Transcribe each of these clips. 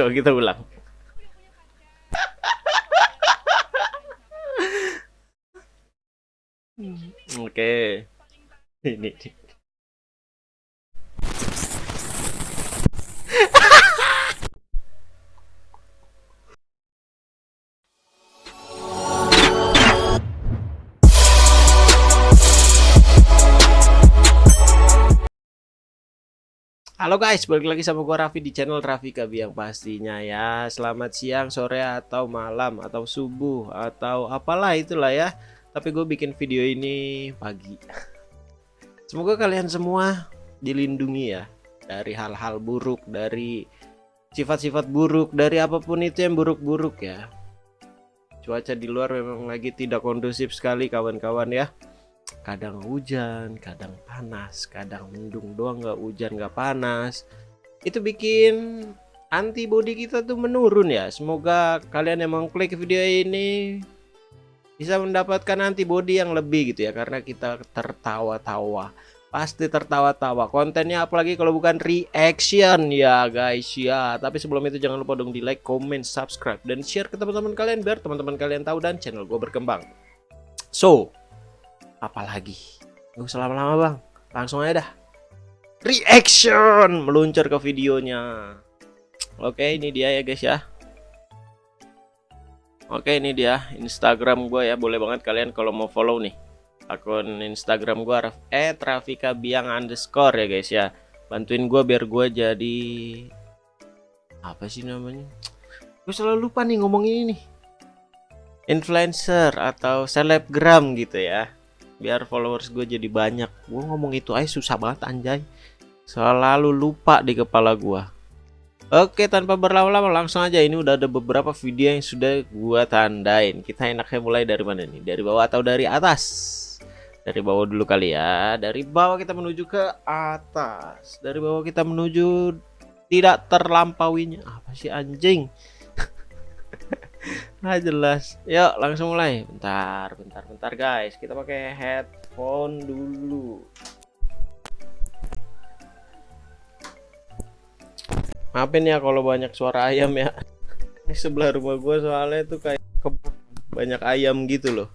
Coba kita ulang. Oke. Ini. Halo guys, balik lagi sama gua Raffi di channel Raffi Kabiang pastinya ya. Selamat siang, sore atau malam atau subuh atau apalah itulah ya. Tapi gue bikin video ini pagi. Semoga kalian semua dilindungi ya dari hal-hal buruk, dari sifat-sifat buruk, dari apa pun itu yang buruk-buruk ya. Cuaca di luar memang lagi tidak kondusif sekali kawan-kawan ya kadang hujan kadang panas kadang mendung doang nggak hujan nggak panas. Itu bikin antibody kita tuh menurun ya. Semoga kalian yang klik video ini bisa mendapatkan antibody yang lebih gitu ya karena kita tertawa-tawa. Pasti tertawa-tawa. Kontennya apalagi kalau bukan reaction ya guys ya. Tapi sebelum itu jangan lupa dong di like comment subscribe dan share ke teman-teman kalian biar teman-teman kalian tahu dan channel gue berkembang. So apalagi? Gak usah lama-lama bang. Langsung aja dah. Reaction! Meluncur ke videonya. Oke ini dia ya guys ya. Oke ini dia. Instagram gue ya. Boleh banget kalian kalau mau follow nih Akun Instagram gue Eh Trafika Biang underscore ya guys ya. Bantuin gue biar gue jadi Apa sih namanya? Gue selalu lupa nih ngomong ini nih. Influencer atau selebgram gitu ya biar followers gue jadi banyak. Gue ngomong itu aja susah banget anjay. Selalu lupa di kepala gue oke tanpa berlama-lama langsung aja. Ini udah ada beberapa video yang sudah gue tandain. Kita enaknya mulai dari mana nih? Dari bawah atau dari atas? Dari bawah dulu kali ya. Dari bawah kita menuju ke atas. Dari bawah kita menuju tidak terlampauinya. Apa sih anjing Nah jelas. Yuk langsung mulai. Bentar bentar bentar guys. Kita pakai headphone dulu. Maafin ya kalau banyak suara ayam ya. Ini sebelah rumah gue soalnya tuh kayak banyak ayam gitu loh.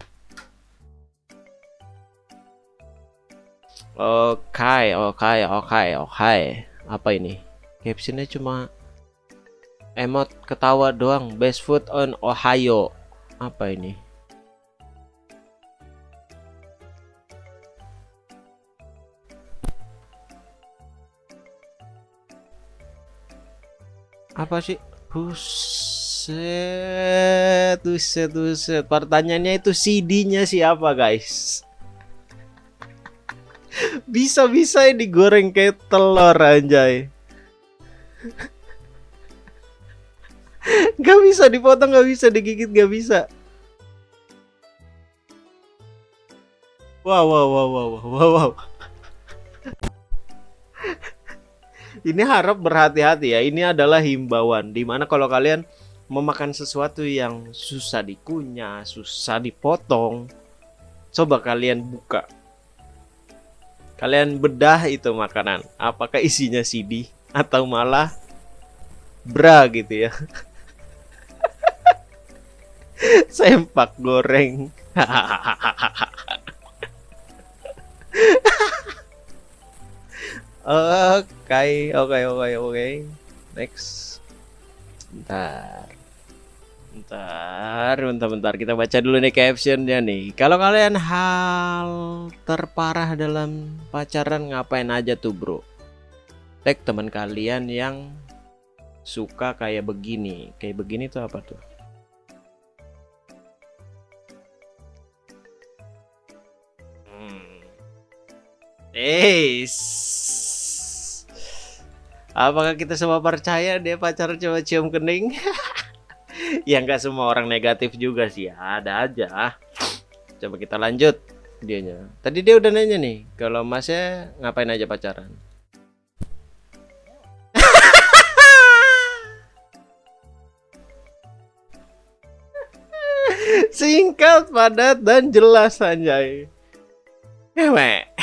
Oke, oke, oke, oke. Apa ini? Captionnya cuma emot ketawa doang best food on Ohio. Apa ini? Apa sih? Buset buset buset. Pertanyaannya itu CD-nya siapa guys? Bisa-bisa digoreng kayak telur anjay Gak bisa dipotong, gak bisa digigit, gak bisa. Wow, wow, wow, wow, wow, wow. Ini harap berhati-hati ya. Ini adalah himbauan. Di mana kalau kalian memakan sesuatu yang susah dikunyah, susah dipotong, coba kalian buka. Kalian bedah itu makanan. Apakah isinya CD atau malah bra gitu ya. sempak goreng. Oke oke oke oke. Next. Bentar. Bentar bentar bentar. Kita baca dulu nih captionnya nih. Kalau kalian hal terparah dalam pacaran ngapain aja tuh bro? Tag teman kalian yang suka kayak begini. Kayak begini tuh apa tuh Eis. Apakah kita semua percaya dia pacar coba cium kening? ya nggak semua orang negatif juga sih, ada aja. Coba kita lanjut dianya. Tadi dia udah nanya nih, kalau masnya ngapain aja pacaran? Singkat, padat, dan jelas anjay. Ewe.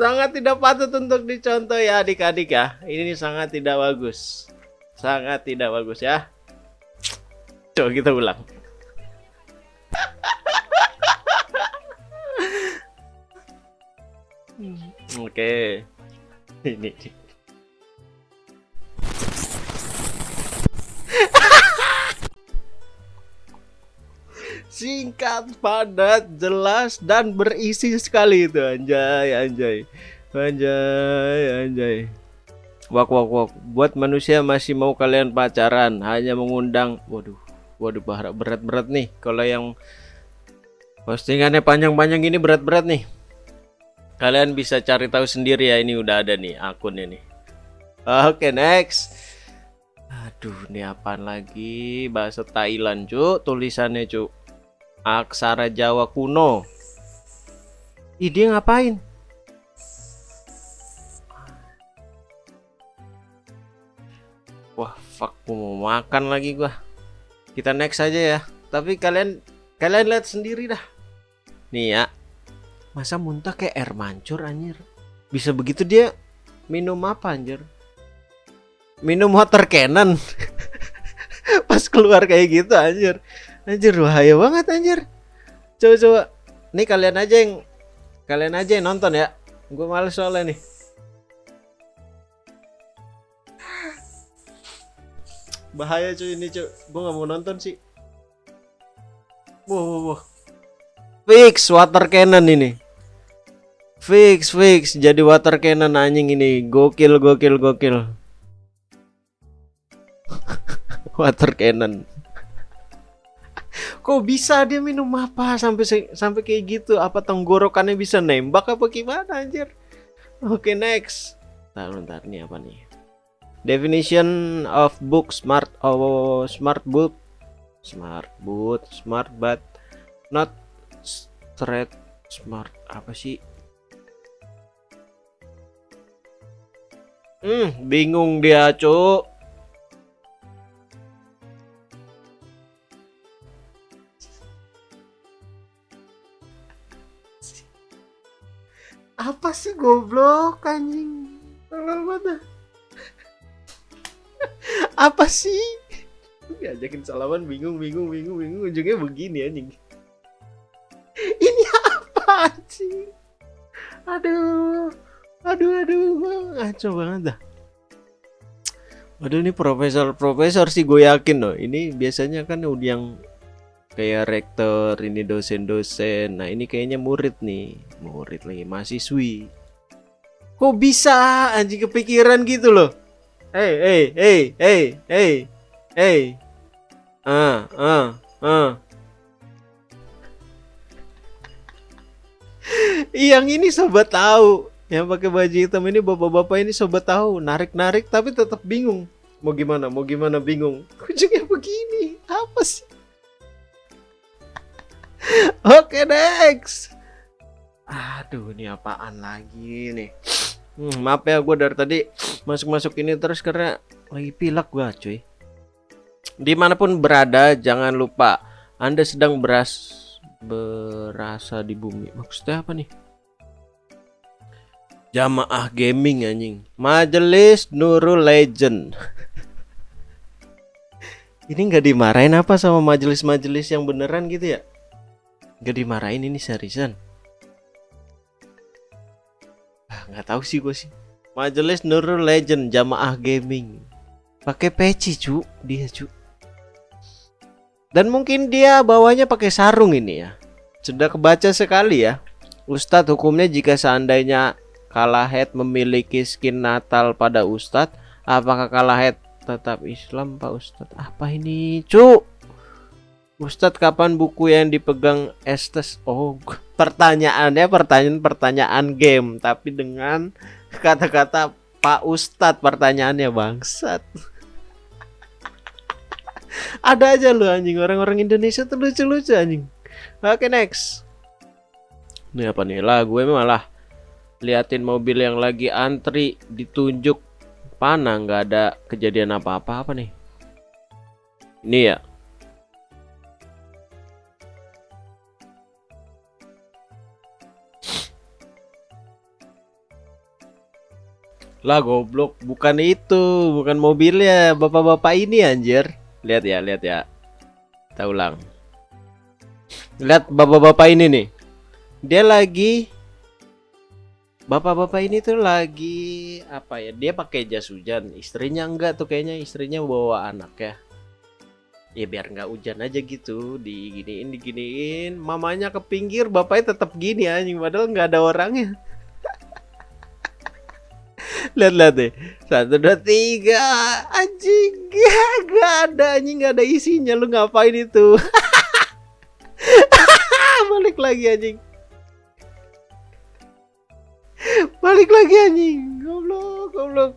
Sangat tidak patut untuk dicontoh ya adik-adik ya. Ini sangat tidak bagus. Sangat tidak bagus ya. Coba kita ulang. Oke. Okay. ini singkat, padat, jelas dan berisi sekali itu anjay, anjay. Anjay, anjay. Wak wak wak. Buat manusia masih mau kalian pacaran, hanya mengundang. Waduh. Waduh berat-berat nih. Kalau yang postingannya panjang-panjang ini berat-berat nih. Kalian bisa cari tahu sendiri ya, ini udah ada nih akunnya nih. Oke, okay, next. Aduh, ini apa lagi? Bahasa Thailand, Cuk. Tulisannya, Cuk. Aksara Jawa kuno. Ih, dia ngapain? Wah, fuck, mau makan lagi gua. Kita next aja ya. Tapi kalian kalian lihat sendiri dah. Nih ya. Masa muntah kayak air mancur anjir. Bisa begitu dia minum apa anjir? Minum water cannon. Pas keluar kayak gitu anjir. Anjir bahaya banget anjir. Coba coba. Nih kalian aja yang kalian aja yang nonton ya. Gue males soalnya nih. Bahaya cuy ini cuy. Gue nggak mau nonton sih. Wow, wow, wow. Fix water cannon ini. Fix fix jadi water cannon anjing ini. Gokil gokil gokil. water cannon kok bisa dia minum apa sampai sampai kayak gitu? Apa tenggorokannya bisa nembak apa gimana anjir? Oke okay, next. Ntar ntar nih apa nih? Definition of book smart oh smart book. Smart book smart but not straight smart. Apa sih? Hmm bingung dia cuk apa sih? Diajakin salaman bingung bingung bingung bingung. Ujungnya begini anjing. Ini apa sih aduh aduh aduh. Ngaco banget dah. Waduh ini profesor-profesor sih gue yakin loh. Ini biasanya kan udah yang kayak rektor ini dosen-dosen. Nah ini kayaknya murid nih. Murid lagi mahasiswi. Kok bisa anjing kepikiran gitu loh hey hey hey hey hey hey. Ah ah ah yang ini sobat tahu. Yang pakai baju hitam ini bapak-bapak ini sobat tahu. Narik-narik tapi tetap bingung. Mau gimana? Mau gimana bingung? Ujungnya begini. Apa sih? Oke next. Aduh ini apaan lagi nih hmm, Maaf ya gue dari tadi Masuk-masuk ini terus karena Lagi pilek gue cuy. Di mana pun berada jangan lupa Anda sedang beras Berasa di bumi. Maksudnya apa nih? Jamaah gaming anjing. Majelis Nurul Legend. Ini nggak dimarahin apa sama majelis-majelis yang beneran gitu ya? Gak dimarahin ini seriusan nggak tahu sih gue sih. Majelis Nurul Legend Jamaah Gaming. Pakai peci cu. Dia cu. Dan mungkin dia bawanya pakai sarung ini ya. Sudah kebaca sekali ya. Ustadz hukumnya jika seandainya Kalahet memiliki skin Natal pada Ustadz apakah Kalahet tetap Islam Pak Ustadz? Apa ini cu Ustadz kapan buku yang dipegang Estes? Oh, pertanyaannya pertanyaan-pertanyaan game, tapi dengan kata-kata Pak Ustadz pertanyaannya bangsat. Ada aja lu anjing orang-orang Indonesia tuh lucu-lucu anjing. Oke next. Ini apa nih lah gue malah liatin mobil yang lagi antri ditunjuk panah nggak ada kejadian apa-apa apa nih. Ini ya Lah goblok, bukan itu, bukan mobilnya bapak-bapak ini anjir. Lihat ya, lihat ya. Kita ulang. Lihat bapak-bapak ini nih. Dia lagi Bapak-bapak ini tuh lagi apa ya? Dia pakai jas hujan. Istrinya enggak tuh kayaknya istrinya bawa anak ya. Ya biar nggak hujan aja gitu, diginiin diginiin. Mamanya ke pinggir, bapaknya tetap gini anjing padahal nggak ada orangnya. Lihat-lihat deh. Satu, dua, tiga. Anjing. Gak ada anjing. Gak ada isinya. Lu ngapain itu? Balik lagi anjing. Balik lagi anjing. Goblok, goblok.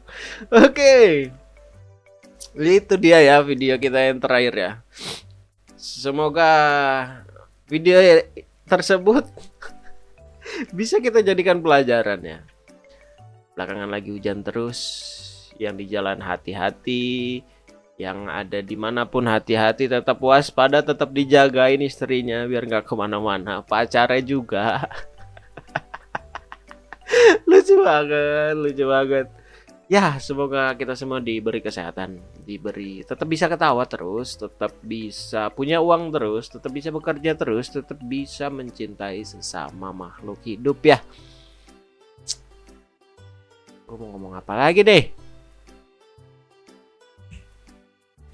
Oke. Itu dia ya video kita yang terakhir ya. Semoga video tersebut bisa kita jadikan pelajaran ya. Belakangan lagi hujan terus, yang di jalan hati-hati, yang ada di mana pun hati-hati tetap waspada tetap dijagain istrinya biar nggak ke mana-mana. Pacarnya juga. Lucu banget lucu banget. Ya semoga kita semua diberi kesehatan diberi tetap bisa ketawa terus tetap bisa punya uang terus tetap bisa bekerja terus tetap bisa mencintai sesama makhluk hidup ya gue mau ngomong apa lagi deh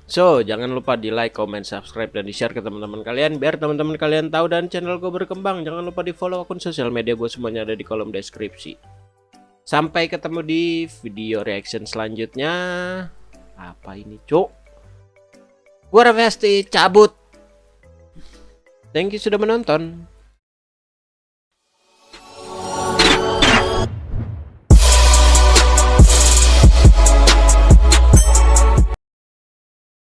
So, jangan lupa di like, comment, subscribe, dan di share ke teman-teman kalian biar teman-teman kalian tahu dan channel gue berkembang. Jangan lupa di follow akun sosial media gue semuanya ada di kolom deskripsi. Sampai ketemu di video reaction selanjutnya. Apa ini, cuk? Gue Raffi cabut. Thank you sudah menonton.